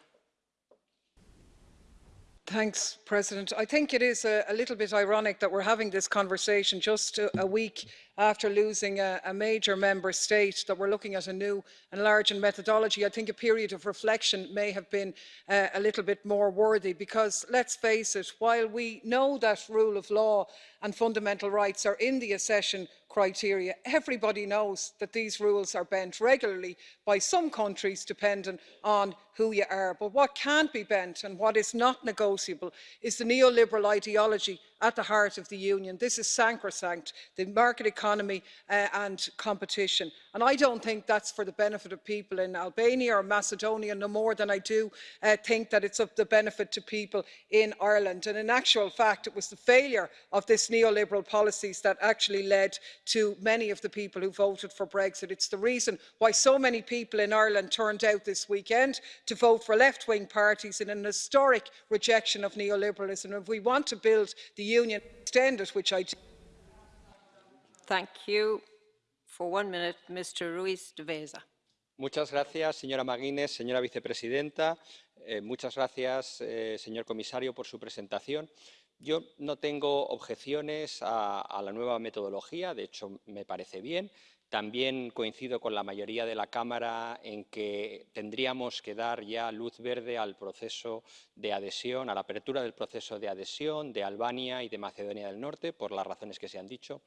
Thanks, President. I think it is a, a, little bit ironic that we're having this conversation just a, a week after losing a, a, major member state, that we're looking at a new enlarging methodology. I think a period of reflection may have been uh, a little bit more worthy because, let's face it, while we know that rule of law and fundamental rights are in the accession criteria. Everybody knows that these rules are bent regularly by some countries depending on who you are. But what can't be bent and what is not negotiable is the neoliberal ideology at the heart of the union. This is sacrosanct, the market economy uh, and competition. And I don't think that's for the benefit of people in Albania or Macedonia no more than I do uh, think that it's of the benefit to people in Ireland. And in actual fact, it was the failure of this neoliberal policies that actually led to many of the people who voted for Brexit. It's the reason why so many people in Ireland turned out this weekend to vote for left-wing parties in an historic rejection of neoliberalism. If we want to build the union extended, which I do. Thank you. For one minute, Mr. Ruiz de Veza. Muchas gracias, señora McGuinness, señora vicepresidenta. Eh, muchas gracias, eh, señor comisario, por su presentación. Yo no tengo objeciones a, a la nueva metodología, de hecho, me parece bien. También coincido con la mayoría de la Cámara en que tendríamos que dar ya luz verde al proceso de adhesión, a la apertura del proceso de adhesión de Albania y de Macedonia del Norte, por las razones que se han dicho.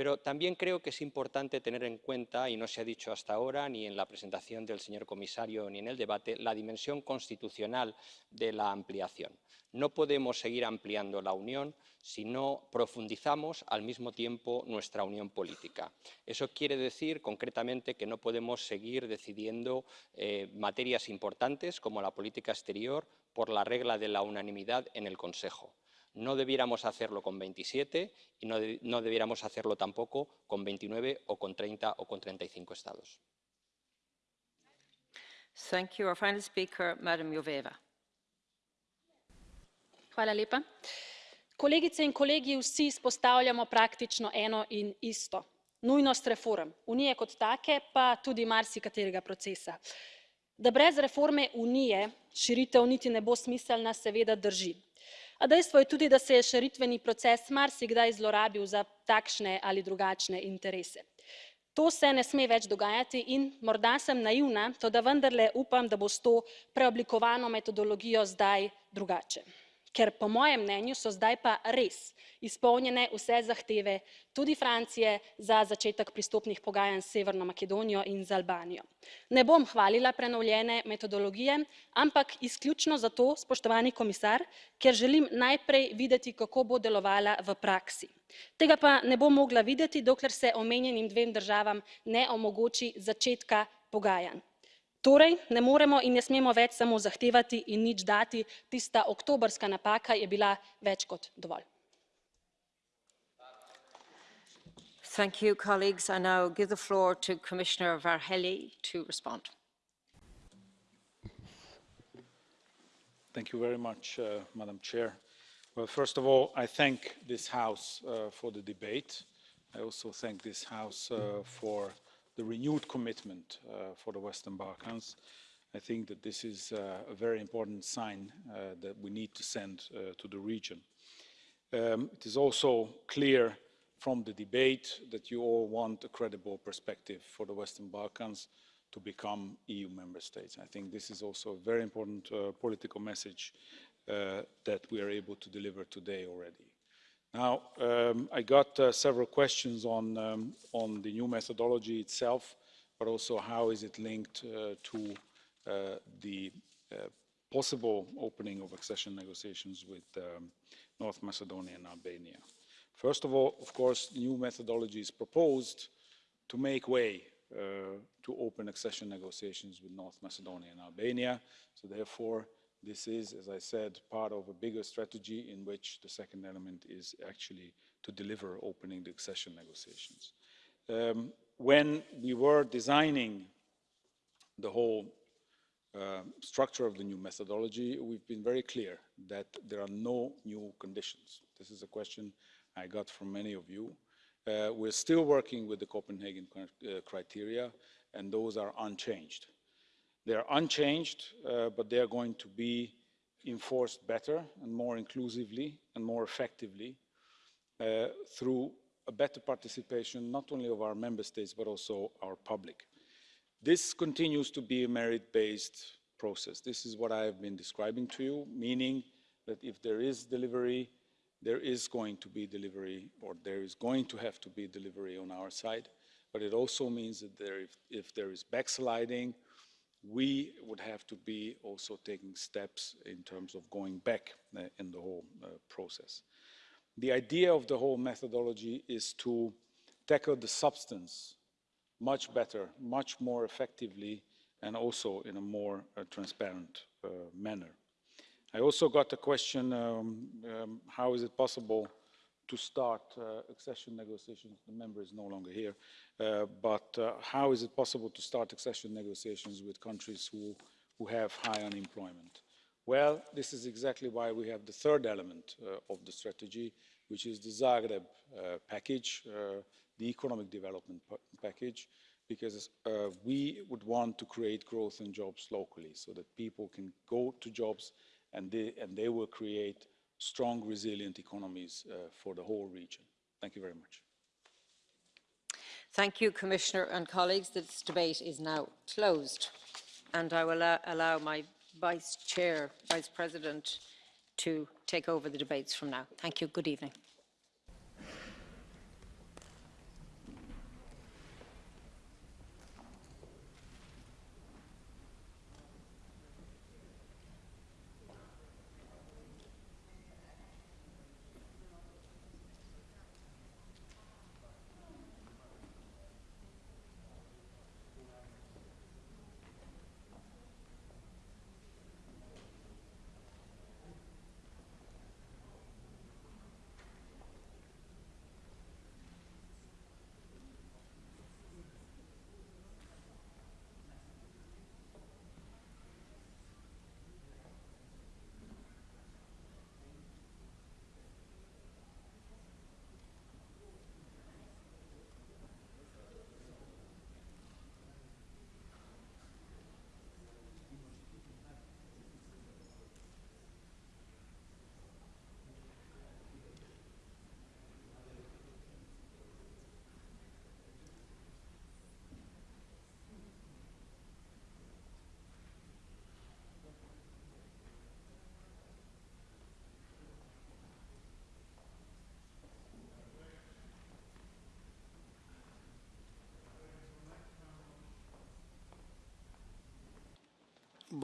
Pero también creo que es importante tener en cuenta, y no se ha dicho hasta ahora, ni en la presentación del señor comisario ni en el debate, la dimensión constitucional de la ampliación. No podemos seguir ampliando la Unión si no profundizamos al mismo tiempo nuestra unión política. Eso quiere decir concretamente que no podemos seguir decidiendo eh, materias importantes como la política exterior por la regla de la unanimidad en el Consejo. No debiéramos hacerlo con 27 y no, de, no debiéramos hacerlo tampoco con 29 o con 30 o con 35 estados. Thank you. Our final speaker, Madam Joveva. Hvala lepa. Kolegice in kolegi, vsi izpostavljamo praktično eno in isto. Nujnost reform Unije kot take, pa tudi marsikaterega procesa. Da brez reforme Unije širitev niti ne bo smiselna, seveda drži. A dejstvo je tudi, da se je širitveni proces marsikdaj zlorabil za takšne ali drugačne interese. To se ne sme več dogajati in morda sem naivna, to da vendarle upam, da bo s to preoblikovano metodologijo zdaj drugače. Ker po mojem mnenju so zdaj pa res izpolnjene vse zahteve tudi Francije za začetek pristopnih pogajanj s Severno Makedonijo in z Albanijo. Ne bom hvalila prenovljene metodologije, ampak izključno zato, spoštovani komisar, ker želim najprej videti, kako bo delovala v praksi. Tega pa ne bom mogla videti, dokler se omenjenim dvem državam ne omogoči začetka pogajanj. Torej, ne moremo in ne smemo več samo zahtevati in nič dati, tista oktobrska napaka je bila več kot dovolj. Thank you, colleagues. I now give the floor to Commissioner Varhelyi to respond. Thank you very much, uh, Madam Chair. Well, first of all, I thank this House uh, for the debate. I also thank this House uh, for the renewed commitment uh, for the Western Balkans. I think that this is uh, a very important sign uh, that we need to send to the region. Um, it is also clear from the debate that you all want a credible perspective for the Western Balkans to become EU member states. I think this is also a very important uh, political message uh, that we are able to deliver today already. Now, um, I got uh, several questions on, um, on the new methodology itself, but also how is it linked uh, to uh, the uh, possible opening of accession negotiations with um, North Macedonia and Albania. First of all, of course, the new methodology is proposed to make way uh, to open accession negotiations with North Macedonia and Albania. So therefore, this is, as I said, part of a bigger strategy in which the second element is actually to deliver opening the accession negotiations. Um, when we were designing the whole uh, structure of the new methodology, we've been very clear that there are no new conditions. This is a question I got from many of you. Uh, we're still working with the Copenhagen uh, criteria, and those are unchanged. They are unchanged, uh, but they are going to be enforced better and more inclusively and more effectively uh, through a better participation not only of our member states but also our public. This continues to be a merit-based process. This is what I have been describing to you, meaning that if there is delivery, there is going to be delivery or there is going to have to be delivery on our side. But it also means that there, if, if there is backsliding, we would have to be also taking steps in terms of going back uh, in the whole uh, process. The idea of the whole methodology is to tackle the substance much better, much more effectively, and also in a more uh, transparent uh, manner. I also got a question, um, um, how is it possible to start uh, accession negotiations? The member is no longer here, uh, but uh, how is it possible to start accession negotiations with countries who, who have high unemployment? Well, this is exactly why we have the third element uh, of the strategy, which is the Zagreb uh, package, uh, the economic development package, because we would want to create growth and jobs locally so that people can go to jobs and they, and they will create strong, resilient economies uh, for the whole region. Thank you very much. Thank you, Commissioner and colleagues. This debate is now closed. And I will uh, allow my Vice Chair, Vice President, to take over the debates from now. Thank you. Good evening.